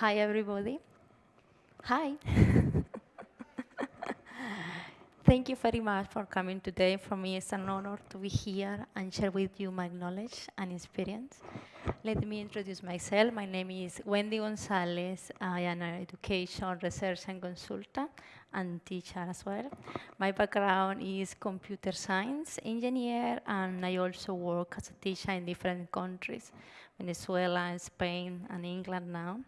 Hi, everybody. Hi. Thank you very much for coming today. For me, it's an honor to be here and share with you my knowledge and experience. Let me introduce myself. My name is Wendy Gonzalez. I am an education research and consultant and teacher as well. My background is computer science engineer, and I also work as a teacher in different countries, Venezuela, Spain, and England now.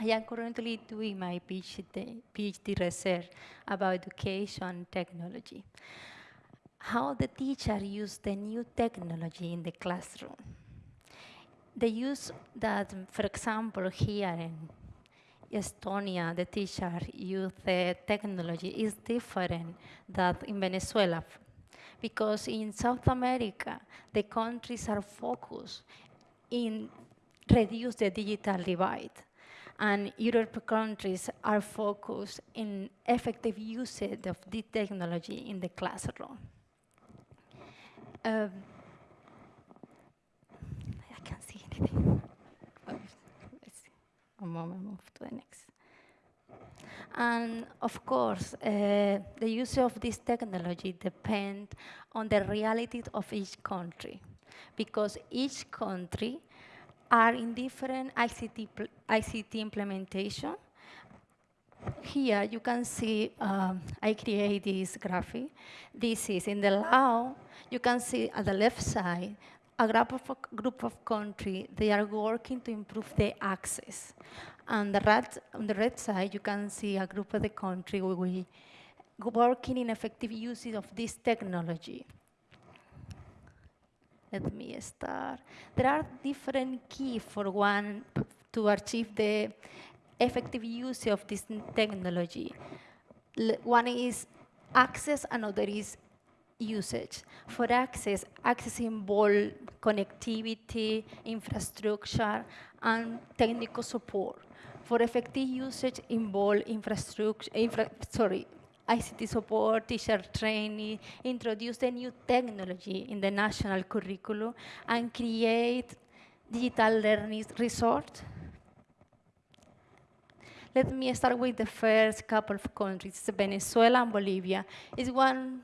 I am currently doing my PhD, PhD research about education technology. How the teacher use the new technology in the classroom. The use that, for example, here in Estonia, the teacher use the technology is different than in Venezuela. Because in South America, the countries are focused in reduce the digital divide and European countries are focused in effective usage of the technology in the classroom. Um, I can't see anything. Let's see. One moment, move to the next. And of course, uh, the use of this technology depends on the reality of each country, because each country are in different ICT, ICT implementation. Here you can see um, I create this graphic. This is in the law. You can see at the left side a group of, group of countries, they are working to improve the access. And the right, on the right side, you can see a group of the country we working in effective uses of this technology. Let me start. There are different keys for one to achieve the effective use of this technology. One is access, another is usage. For access, access involves connectivity, infrastructure, and technical support. For effective usage, involve infrastructure, infra, sorry, ICT support, teacher training, introduce the new technology in the national curriculum, and create digital learning resource. Let me start with the first couple of countries, Venezuela and Bolivia. Is one,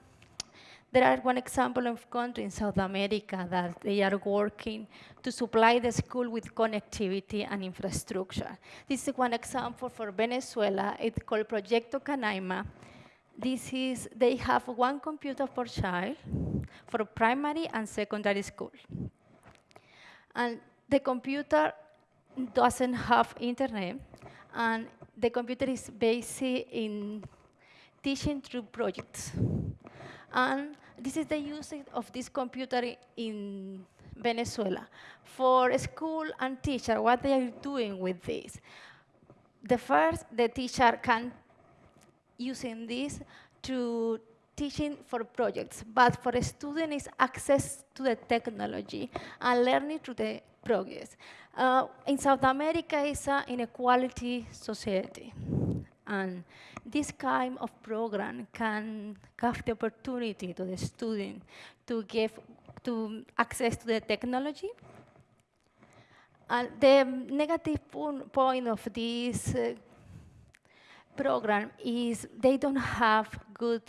there are one example of country in South America that they are working to supply the school with connectivity and infrastructure. This is one example for Venezuela. It's called Proyecto Canaima this is, they have one computer per child for primary and secondary school. And the computer doesn't have internet, and the computer is based in teaching through projects. And this is the use of this computer in Venezuela. For school and teacher, what they are doing with this? The first, the teacher can using this to teaching for projects, but for a student is access to the technology and learning through the progress. Uh, in South America, it's an inequality society. And this kind of program can have the opportunity to the student to give to access to the technology. And the negative point of this uh, program is they don't have good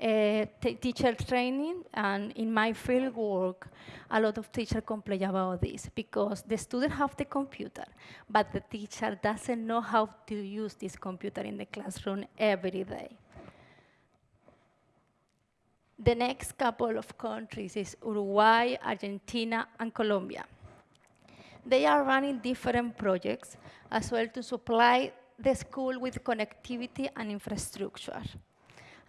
uh, teacher training, and in my field work, a lot of teachers complain about this because the student have the computer, but the teacher doesn't know how to use this computer in the classroom every day. The next couple of countries is Uruguay, Argentina, and Colombia. They are running different projects as well to supply the school with connectivity and infrastructure.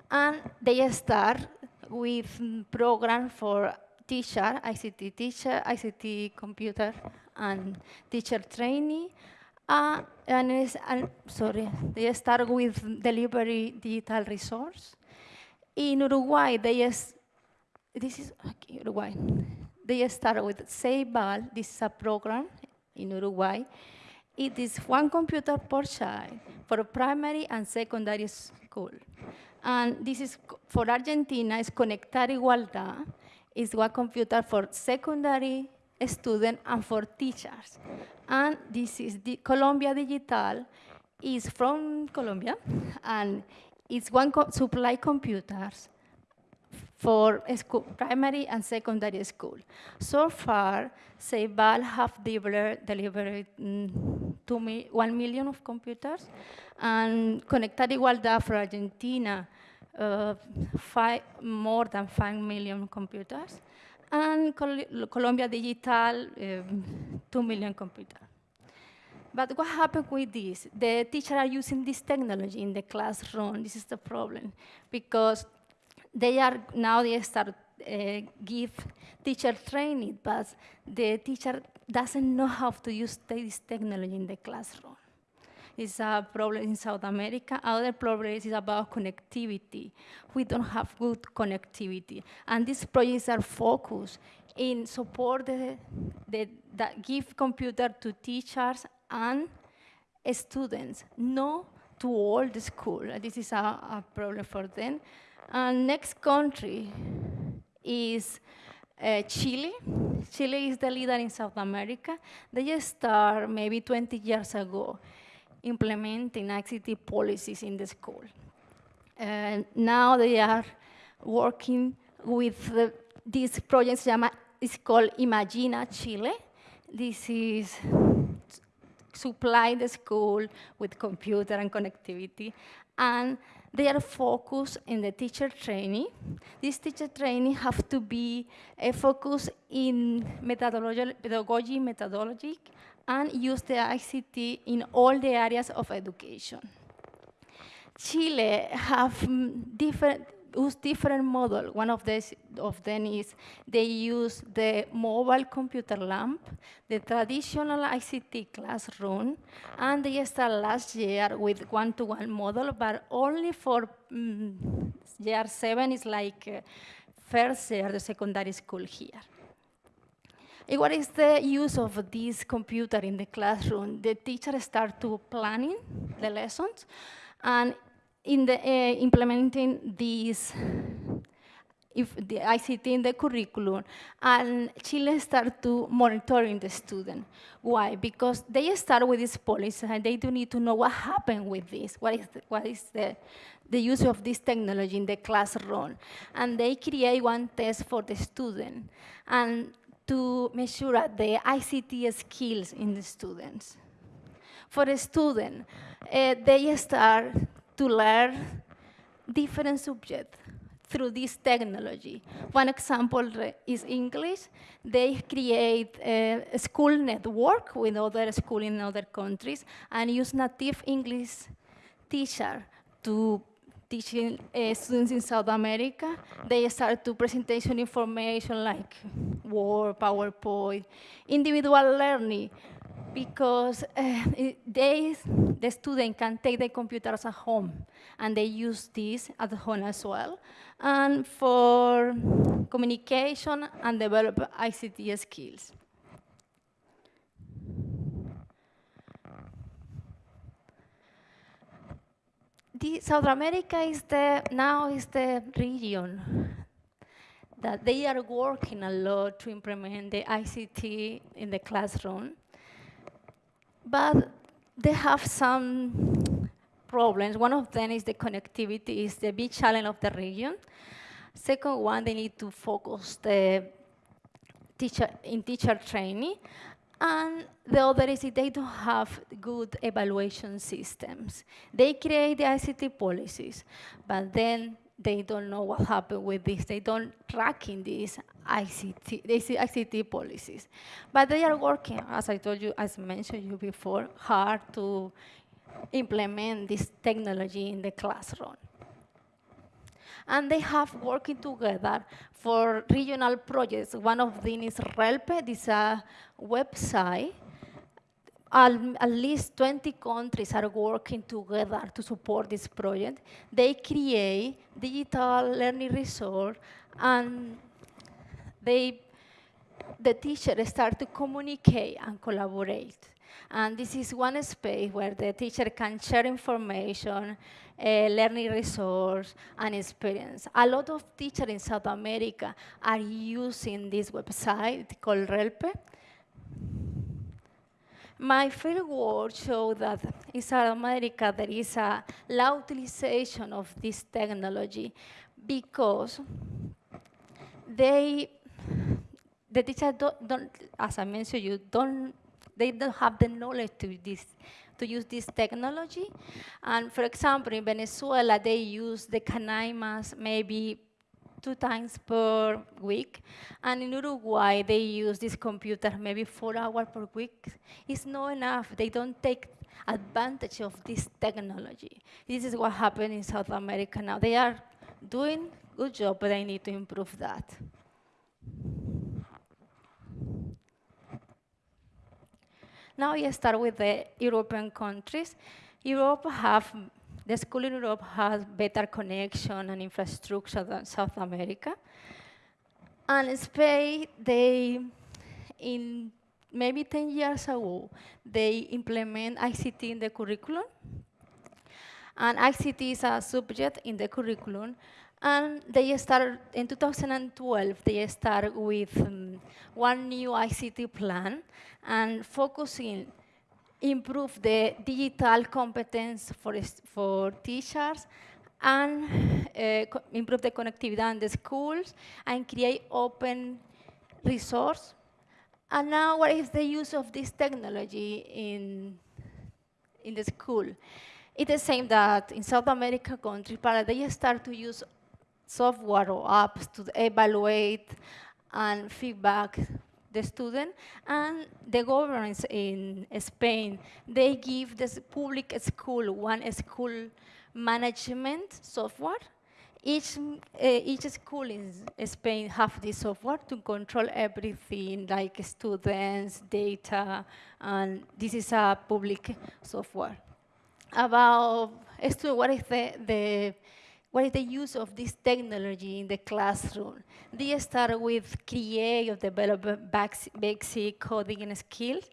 And they start with program for teacher, ICT teacher, ICT computer, and teacher training. Uh, and, and sorry, they start with delivery digital resource. In Uruguay, they this is okay, Uruguay. They start with Ceibal, this is a program in Uruguay, it is one computer per child for primary and secondary school. And this is for Argentina, is Conectar Igualdad, is one computer for secondary students and for teachers. And this is the Colombia Digital is from Colombia, and it's one co supply computers for school, primary and secondary school. So far, Ceibal have delivered, delivered mm, two mi 1 million of computers, and Conectar Igualdad for Argentina, uh, five, more than 5 million computers, and Col Colombia Digital, um, 2 million computers. But what happened with this? The teachers are using this technology in the classroom. This is the problem because they are now they start uh, give teacher training, but the teacher doesn't know how to use this technology in the classroom. It's a problem in South America. Other problem is about connectivity. We don't have good connectivity. And these projects are focused in support the, the, that give computer to teachers and students, not to all the school. This is a, a problem for them. And next country is uh, Chile. Chile is the leader in South America. They just started maybe 20 years ago implementing ICT policies in the school. And now they are working with the, this project it's called Imagina Chile. This is supply the school with computer and connectivity. And they are focused in the teacher training. This teacher training have to be eh, a focus in methodology, pedagogy, methodology, and use the ICT in all the areas of education. Chile have mm, different use different model. One of, this, of them is they use the mobile computer lamp, the traditional ICT classroom, and they started last year with one-to-one -one model, but only for um, year seven is like uh, first year, the secondary school here. And what is the use of this computer in the classroom? The teacher start to planning the lessons, and in the uh, implementing these if the ICT in the curriculum, and Chile start to monitoring the student. Why? Because they start with this policy, and they do need to know what happened with this. What is the, what is the the use of this technology in the classroom, and they create one test for the student, and to measure the ICT skills in the students. For a student, uh, they start to learn different subjects through this technology. One example is English. They create a, school network with other schools in other countries and use native English teacher to teaching uh, students in South America. They start to presentation information like Word, PowerPoint, individual learning because uh, they, the student can take the computers at home and they use this at home as well. And for communication and develop ICT skills. The South America is the, now is the region that they are working a lot to implement the ICT in the classroom but they have some problems. One of them is the connectivity is the big challenge of the region. Second one, they need to focus the teacher in teacher training. And the other is they don't have good evaluation systems. They create the ICT policies, but then they don't know what happened with this. They don't track in these ICT, these ICT policies. But they are working, as I told you, as mentioned you before, hard to implement this technology in the classroom. And they have working together for regional projects. One of them is RELPE, this is a website at least 20 countries are working together to support this project. They create digital learning resource and they the teacher start to communicate and collaborate. And this is one space where the teacher can share information, uh, learning resource, and experience. A lot of teachers in South America are using this website called Relpe. My field work showed that in South America there is a low utilization of this technology because they, the teachers don't, don't, as I mentioned, you don't, they don't have the knowledge to this, to use this technology. And for example, in Venezuela, they use the Canaimas maybe two times per week. And in Uruguay, they use this computer maybe four hours per week. It's not enough. They don't take advantage of this technology. This is what happened in South America now. They are doing good job, but I need to improve that. Now I start with the European countries. Europe have, the school in Europe has better connection and infrastructure than South America. And in Spain, they, in maybe 10 years ago, they implement ICT in the curriculum. And ICT is a subject in the curriculum. And they start, in 2012, they start with um, one new ICT plan and focusing improve the digital competence for, for teachers and uh, improve the connectivity in the schools and create open resource. And now what is the use of this technology in, in the school? It's the same that in South America countries, they start to use software or apps to evaluate and feedback the student. And the governments in Spain, they give the public school one school management software. Each, uh, each school in Spain have this software to control everything, like students, data, and this is a public software about what is the, the what is the use of this technology in the classroom? They start with create or develop basic coding skills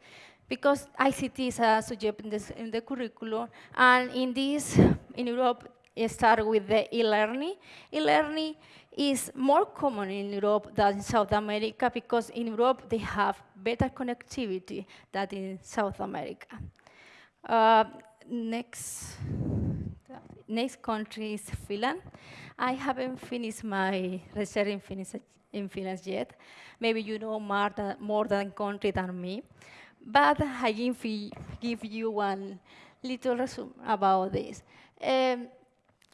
because ICT is a subject in, this, in the curriculum. And in this, in Europe, start with the e-learning. E-learning is more common in Europe than in South America because in Europe they have better connectivity than in South America. Uh, next, next country is Finland. I haven't finished my research in, Finnish, in Finland yet. Maybe you know more than, more than country than me. But I give, give you one little resume about this. Um,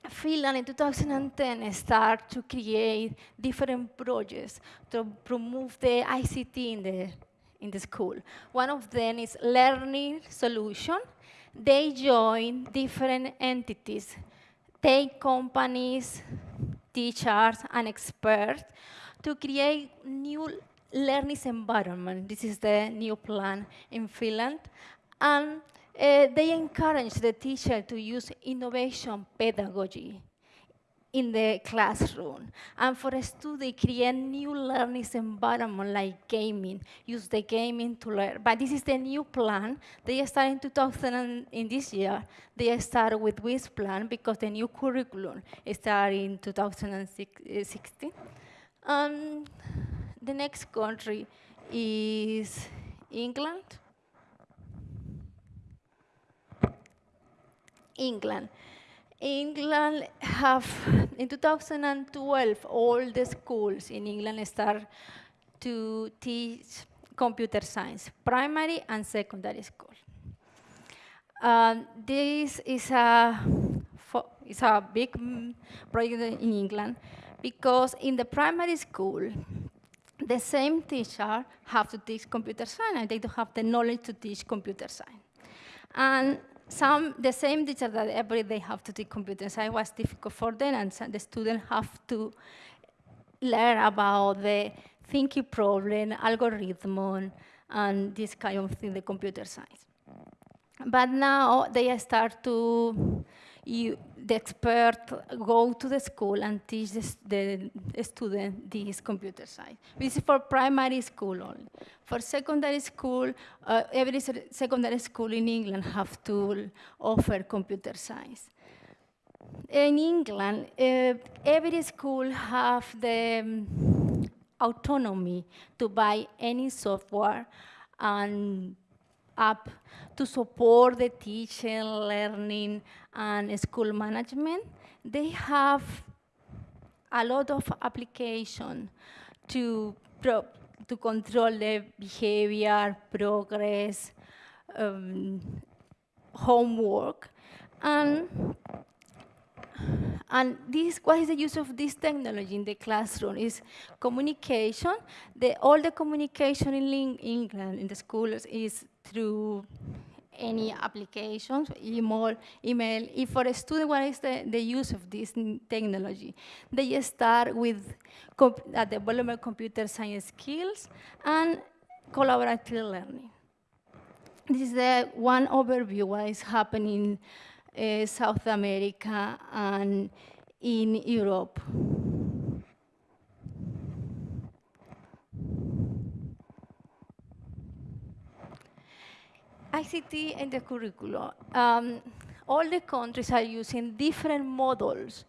Finland in 2010 started to create different projects to promote the ICT in the, in the school. One of them is learning solution, they join different entities, take companies, teachers, and experts to create new learning environment. This is the new plan in Finland. And uh, they encourage the teacher to use innovation pedagogy in the classroom. And for a student, create new learning environment like gaming, use the gaming to learn. But this is the new plan. They start in 2000, in this year, they start with this plan because the new curriculum started in 2016. Um, the next country is England. England. England have, in 2012, all the schools in England start to teach computer science, primary and secondary school. Um, this is a, is a big project in England because in the primary school, the same teacher have to teach computer science and they don't have the knowledge to teach computer science. And some, the same teacher that every day have to take computer science was difficult for them, and the students have to learn about the thinking problem, algorithm, and this kind of thing, the computer science. But now they start to you, the expert go to the school and teach the, the student this computer science. This is for primary school only. For secondary school, uh, every secondary school in England have to offer computer science. In England, uh, every school have the um, autonomy to buy any software and app to support the teaching, learning, and school management. They have a lot of application to, to control the behavior, progress, um, homework. And and this, what is the use of this technology in the classroom? Is communication. The, all the communication in England in the schools is through any applications, email, email. If for a student, what is the, the use of this technology? They start with uh, development computer science skills and collaborative learning. This is the one overview what is happening uh, South America and in Europe. ICT and the curriculum. Um, all the countries are using different models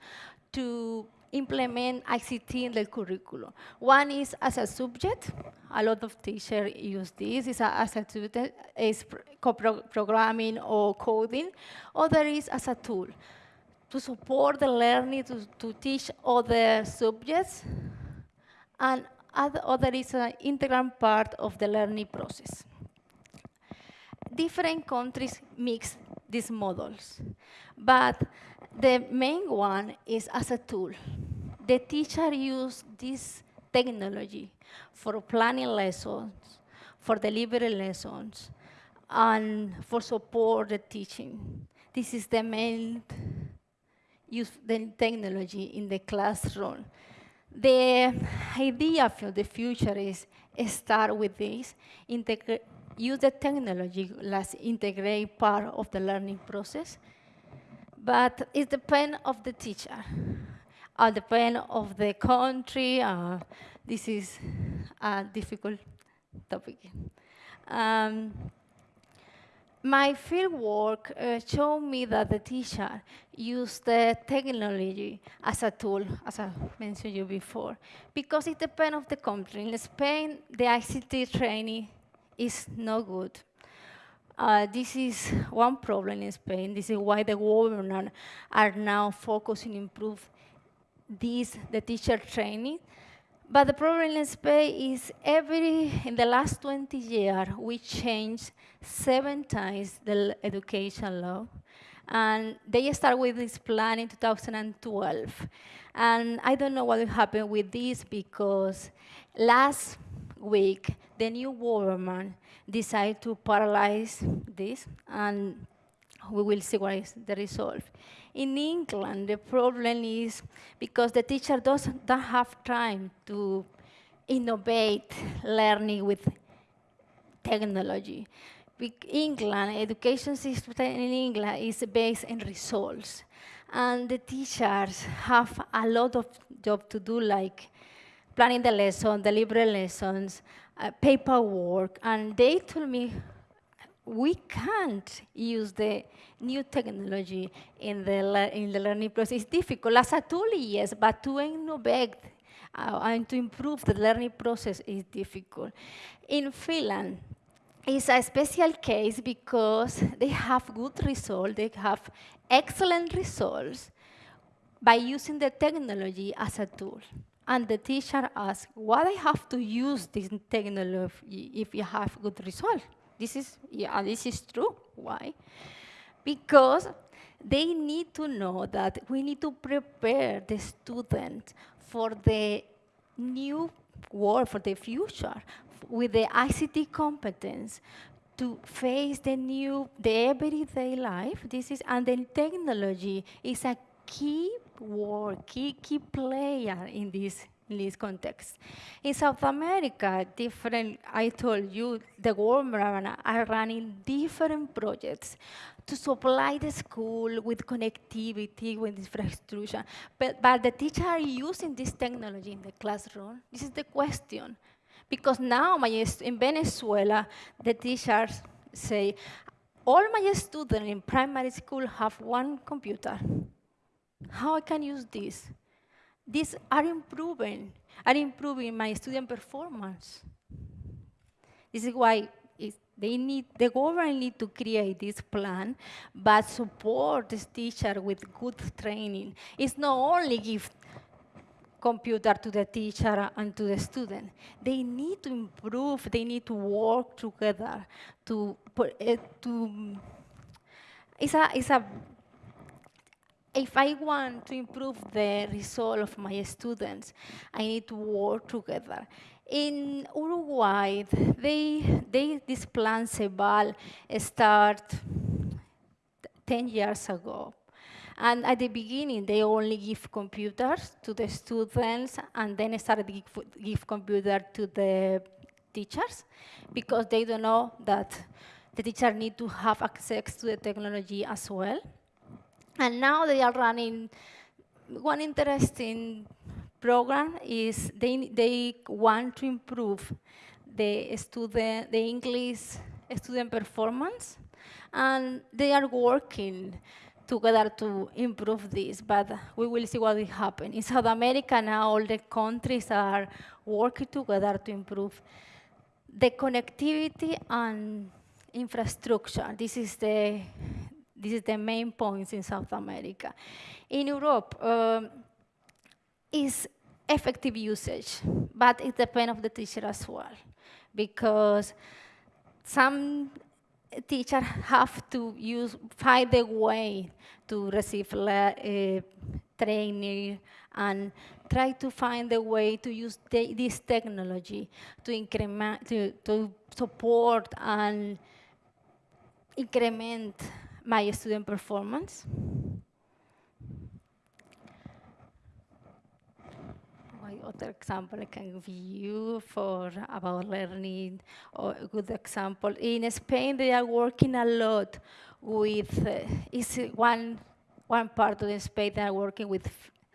to implement ICT in the curriculum. One is as a subject. A lot of teachers use this is a, as a subject, is programming or coding. Other is as a tool to support the learning, to, to teach other subjects. And other is an integral part of the learning process. Different countries mix these models, but the main one is as a tool. The teacher use this technology for planning lessons, for delivering lessons, and for support the teaching. This is the main use the technology in the classroom. The idea for the future is start with this, use the technology as integrate part of the learning process, but it depends of the teacher, it depends of the country. Uh, this is a difficult topic. Um, my field work uh, showed me that the teacher used the technology as a tool, as I mentioned you before, because it depends of the country. In Spain, the ICT training is no good. Uh, this is one problem in Spain. This is why the government are now focusing improve this, the teacher training. But the problem in Spain is every, in the last 20 years, we changed seven times the education law. And they start with this plan in 2012. And I don't know what will happen with this because last week, the new government decided to paralyze this, and we will see what is the result. In England, the problem is because the teacher doesn't have time to innovate learning with technology. England, education system in England is based on results. And the teachers have a lot of job to do, like planning the lesson, delivering lessons, uh, paperwork, and they told me we can't use the new technology in the, in the learning process. It's difficult. As a tool, yes, but to innovate uh, and to improve the learning process is difficult. In Finland, it's a special case because they have good results, they have excellent results by using the technology as a tool. And the teacher asks, why I have to use this technology if you have good results? This is, yeah, this is true. Why? Because they need to know that we need to prepare the student for the new world, for the future, with the ICT competence to face the new, the everyday life. This is, and then technology is a key word, key, key player in this in this context. In South America, different, I told you, the government are running different projects to supply the school with connectivity, with infrastructure. But, but the teacher are using this technology in the classroom. This is the question. Because now my, in Venezuela, the teachers say, all my students in primary school have one computer. How I can use this? These are improving, are improving my student performance. This is why they need, the government need to create this plan, but support this teacher with good training. It's not only give computer to the teacher and to the student. They need to improve, they need to work together to, uh, to it's a, it's a if I want to improve the result of my students, I need to work together. In Uruguay, they, they, this plan Ceibal start 10 years ago. And at the beginning, they only give computers to the students and then started to give, give computer to the teachers because they don't know that the teacher need to have access to the technology as well. And now they are running one interesting program is they, they want to improve the student, the English student performance, and they are working together to improve this, but we will see what will happen. In South America now, all the countries are working together to improve the connectivity and infrastructure. This is the this is the main points in South America. In Europe, um, is effective usage, but it depends on the teacher as well, because some teachers have to use, find a way to receive uh, training and try to find a way to use this technology to increment, to, to support and increment my student performance. What other example I can give you for about learning or a good example. In Spain, they are working a lot with, uh, is one, one part of the Spain they are working with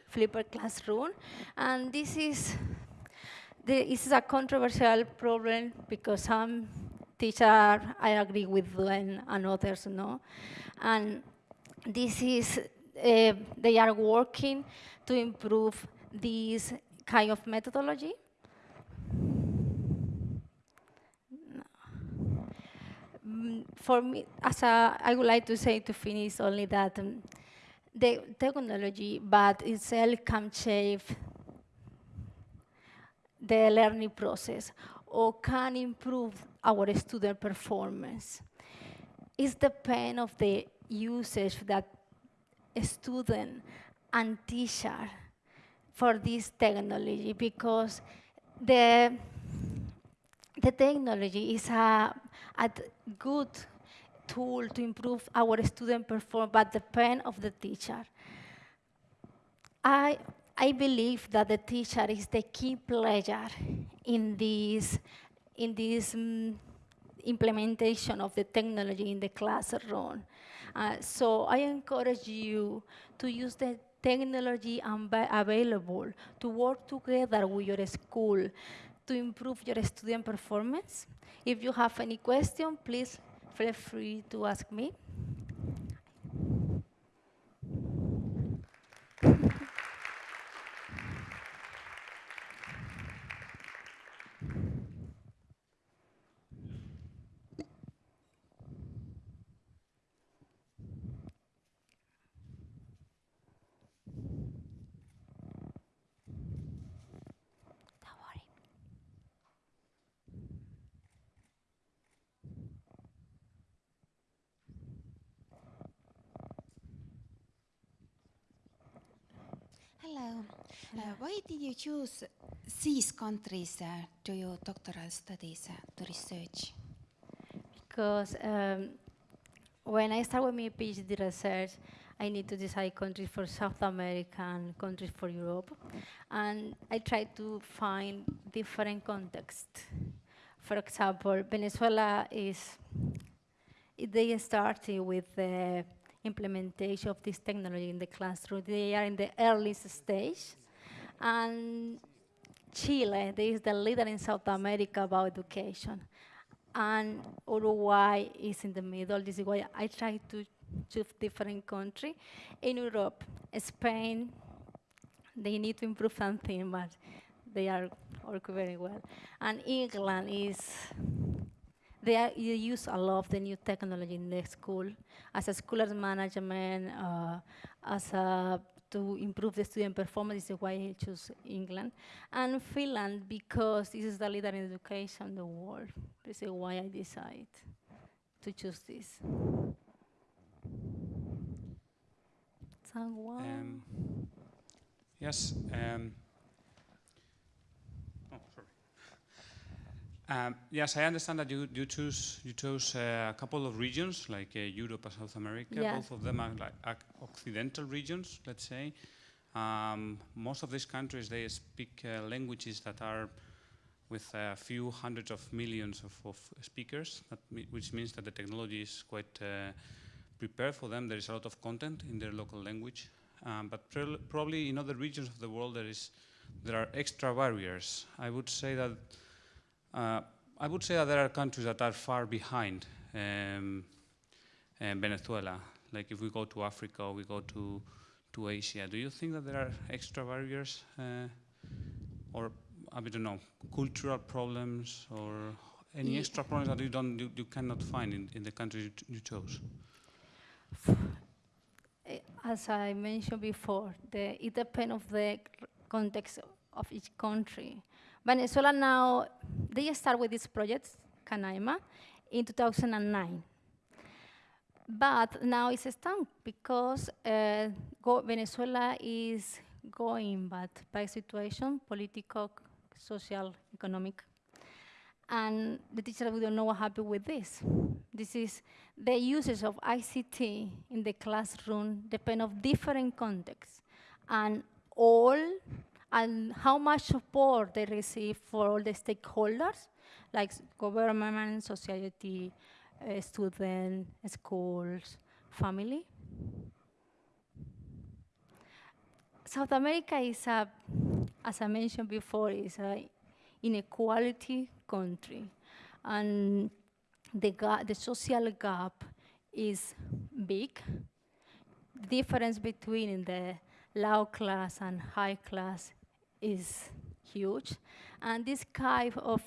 Flipper Classroom. And this is, the, this is a controversial problem because some teachers, I agree with them and others no. And this is, uh, they are working to improve this kind of methodology. Mm, for me, as a, I would like to say to finish only that um, the technology, but itself can shape the learning process or can improve our student performance. It's the pain of the usage that student and teacher for this technology because the, the technology is a, a good tool to improve our student performance, but the pain of the teacher. I, I believe that the teacher is the key player in this, in this um, implementation of the technology in the classroom. Uh, so I encourage you to use the technology available to work together with your school to improve your student performance. If you have any question, please feel free to ask me. Hello. Uh, why did you choose these countries uh, to your doctoral studies, uh, to research? Because um, when I started with my PhD research, I need to decide countries for South America and countries for Europe. And I try to find different contexts. For example, Venezuela is, they started with the implementation of this technology in the classroom. They are in the earliest stage. And Chile, is the leader in South America about education. And Uruguay is in the middle. This is why I try to choose different country. In Europe, Spain, they need to improve something, but they are working very well. And England is, they, are, use a lot of the new technology in the school, as a school management, uh, as a to improve the student performance. Is why I choose England. And Finland, because this is the leader in education in the world. This is why I decide to choose this. Someone? Um, yes. Um, oh, sorry. Um, yes, I understand that you you choose you chose uh, a couple of regions like uh, Europe and South America. Yeah. Both of them are like occidental regions, let's say. Um, most of these countries they speak uh, languages that are with a few hundreds of millions of, of speakers, that me which means that the technology is quite uh, prepared for them. There is a lot of content in their local language, um, but prob- probably in other regions of the world there is there are extra barriers. I would say that I would say that there are countries that are far behind um, um, Venezuela. Like if we go to Africa or we go to to Asia, do you think that there are extra barriers, uh, or I don't know, cultural problems or any extra problems that you don't you, you cannot find in, in the countries you, you chose? Eh, As I mentioned before, the, it depends of the context of each country. Venezuela now, they start with this project, Canaima, in 2009. But now it's stuck because uh, Venezuela is going bad by situation, political, social, economic. And the teacher we don't know what happened with this. This is the usage of ICT in the classroom depend of different contexts and all and how much support they receive for all the stakeholders like government, society, uh, student, schools, family. South America is a, as I mentioned before, is a inequality country, and the ga- the social gap is big. Difference between the low class and high class is huge, and this kind of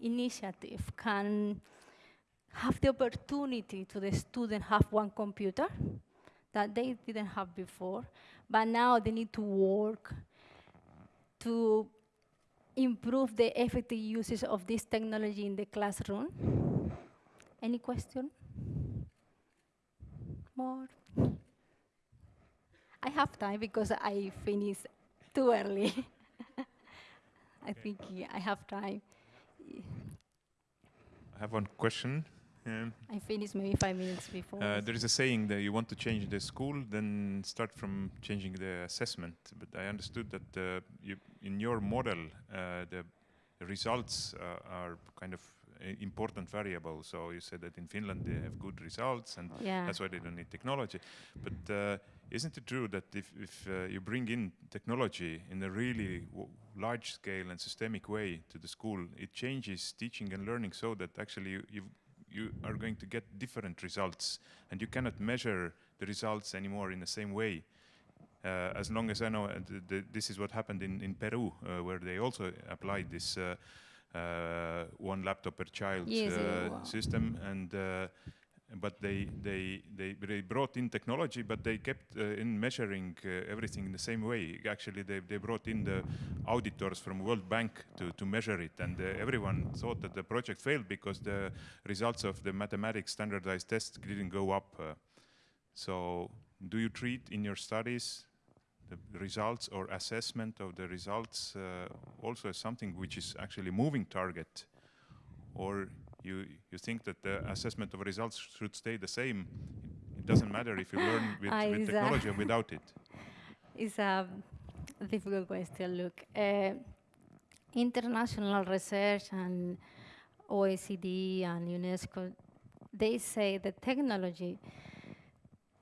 initiative can have the opportunity to the student have one computer that they didn't have before, but now they need to work to improve the effective usage of this technology in the classroom. Any question? More? I have time because I finished too early. I think yeah, I have time. I have one question. Um, I finished maybe five minutes before. uh, there is a saying that you want to change the school, then start from changing the assessment. But I understood that uh, you, in your model, uh, the results uh, are kind of important variable. So you said that in Finland they have good results, and yeah. that's why they don't need technology. But uh, isn't it true that if, if uh, you bring in technology in a really w- large scale and systemic way to the school, it changes teaching and learning so that actually you, you, you are going to get different results and you cannot measure the results anymore in the same way. Uh, as long as I know, uh, th- th- this is what happened in, in Peru, uh, where they also applied this uh, uh, one laptop per child Yes, uh, yeah, wow. system, and uh, but they, they they they brought in technology, but they kept uh, in measuring uh, everything in the same way. Actually, they they brought in the auditors from World Bank to to measure it, and uh, everyone thought that the project failed because the results of the mathematics standardized test didn't go up. Uh, so, do you treat in your studies the results or assessment of the results uh, also as something which is actually moving target, or you, you think that the assessment of results should stay the same. It doesn't matter if you learn with, Ah, with uh, technology or without it. It's a difficult question. Look, uh, international research and OECD and UNESCO, they say that technology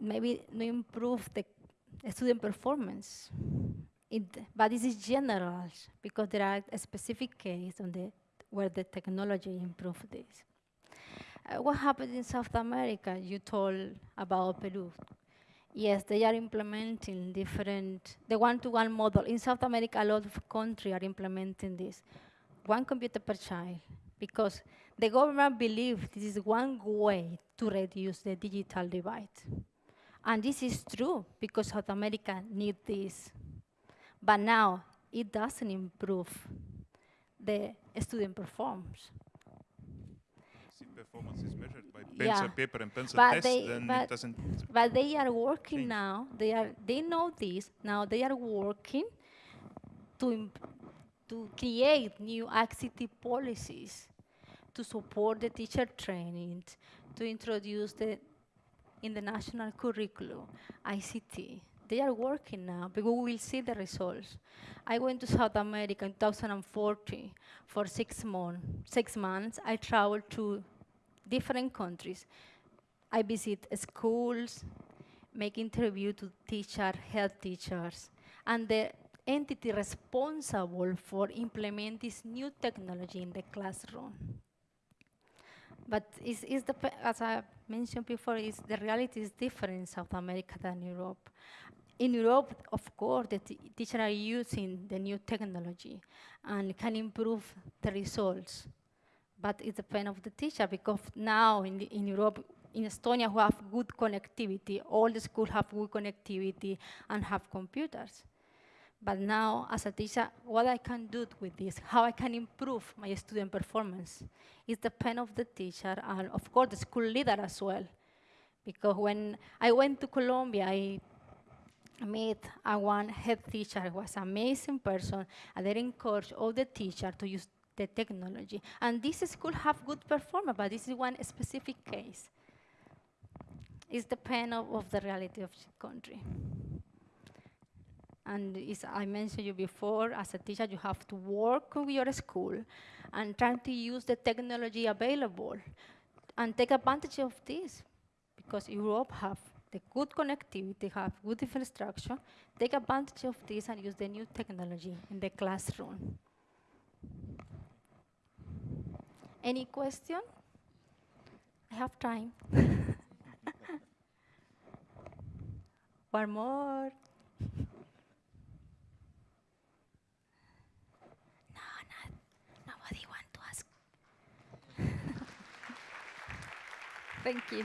maybe no improve the student performance. It, but this is general because there are a specific case on the where the technology improved this. Uh, what happened in South America? You told about Peru. Yes, they are implementing different, the one-to-one model. In South America, a lot of countries are implementing this. One computer per child, because the government believes this is one way to reduce the digital divide. And this is true, because South America needs this. But now, it doesn't improve the student performs. Performance is measured by Yeah. pencil, paper and pencil But test, they- then but- it doesn't. But they are working Change. now. They are. They know this now. They are working to to create new ICT policies to support the teacher training, to introduce the in the national curriculum ICT. They are working now, but we will see the results. I went to South America in 2014 for six months. Six months, I traveled to different countries. I visit schools, make interview to teacher, health teachers, and the entity responsible for implement this new technology in the classroom. But is is the as I mentioned before, is the reality is different in South America than Europe. In Europe, of course, the teachers are using the new technology and can improve the results but it depends of the teacher because now in, the, in Europe, in Estonia, we have good connectivity. All the schools have good connectivity and have computers. But now, as a teacher, what I can do with this, how I can improve my student performance, is depend of the teacher and, of course, the school leader as well. Because when I went to Colombia, I met a one head teacher who was an amazing person, and they encouraged all the teachers to use the technology. And this school have good performance, but this is one specific case. It's the pain of, of the reality of the country. And as I mentioned you before, as a teacher, you have to work with your school and try to use the technology available and take advantage of this because Europe have the good connectivity, have good infrastructure, take advantage of this and use the new technology in the classroom. Any question? I have time. One more. No, not, nobody want to ask. Thank you.